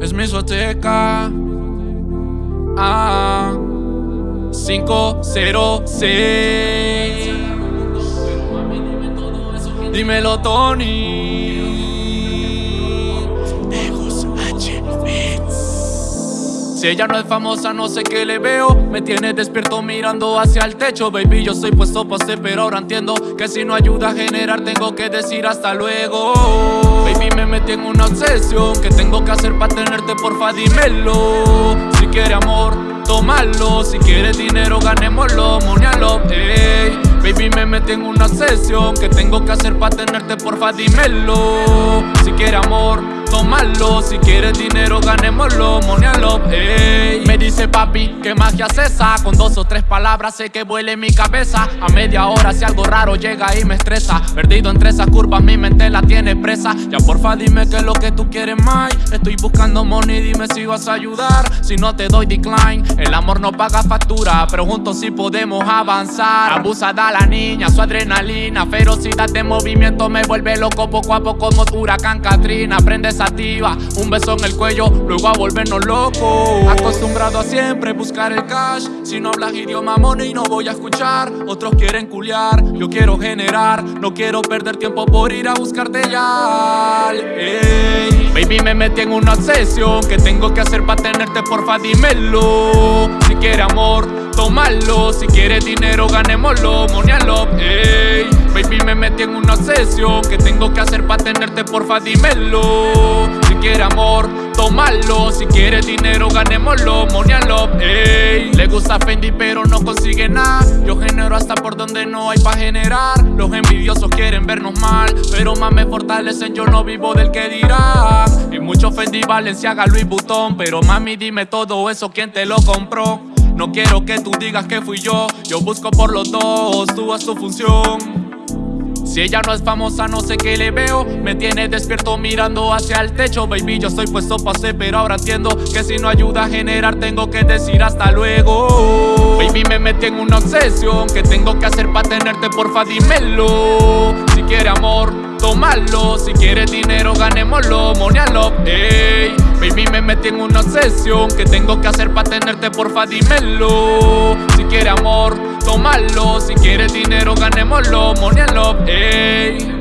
Es mi soteca. Ah, 506. Dímelo, Tony. Si ella no es famosa, no sé qué le veo. Me tiene despierto mirando hacia el techo. Baby, yo soy puesto pa' ser, pero ahora entiendo que si no ayuda a generar, tengo que decir hasta luego. Baby, me metí en una obsesión. ¿Qué tengo que hacer para tenerte? Porfa, dímelo. Si quiere amor, tómalo. Si quieres dinero, ganémoslo, monialo, ey. Baby, me metí en una obsesión. ¿Qué tengo que hacer para tenerte? Porfa, dímelo. Si quiere amor, tómalo Si quieres dinero, ganémoslo, monialo, Be. ¿Qué magia es esa? Con dos o tres palabras sé que vuele mi cabeza. A media hora si algo raro llega y me estresa. Perdido entre esas curvas, mi mente la tiene presa. Ya porfa dime qué es lo que tú quieres más. Estoy buscando money, dime si vas a ayudar. Si no te doy decline, el amor no paga factura. Pero juntos sí podemos avanzar. Abusada la niña, su adrenalina. Ferocidad de movimiento me vuelve loco Poco a poco como huracán Katrina. Aprendes un beso en el cuello, luego a volvernos locos. Acostumbrado a siempre buscar Si no hablas idioma money no voy a escuchar. Otros quieren culiar, yo quiero generar. No quiero perder tiempo por ir a buscarte ya. Baby me metí en una obsesión. ¿Qué tengo que hacer para tenerte? Porfa dímelo. Si quiere amor, tómalo. Si quiere dinero, ganémoslo, monialo, ey. Baby me metí en una obsesión. ¿Qué tengo que hacer para tenerte? Porfa dímelo quiere amor, tómalo. Si quieres dinero, ganémoslo, monialo, ey. Le gusta Fendi pero no consigue nada. Yo genero hasta por donde no hay pa' generar. Los envidiosos quieren vernos mal Pero más me fortalecen, yo no vivo del que dirán Y mucho Fendi, Valenciaga, Louis Vuitton. Pero mami dime todo eso, ¿quién te lo compró? No quiero que tú digas que fui yo. Yo busco por los dos, tú haz tu función si ella no es famosa, no sé qué le veo. Me tiene despierto mirando hacia el techo. Baby, yo estoy puesto pa' ser, pero ahora entiendo Que si no ayuda a generar, tengo que decir hasta luego. Baby, me metí en una obsesión. ¿Qué tengo que hacer para tenerte? Porfa, dímelo. Si quiere amor, tómalo. Si quieres dinero, ganémoslo, monialo, ey. Baby, me metí en una obsesión. ¿Qué tengo que hacer para tenerte? Porfa, dímelo. Si quiere amor, tómalo Si quieres dinero, ganémoslo, monialo, ey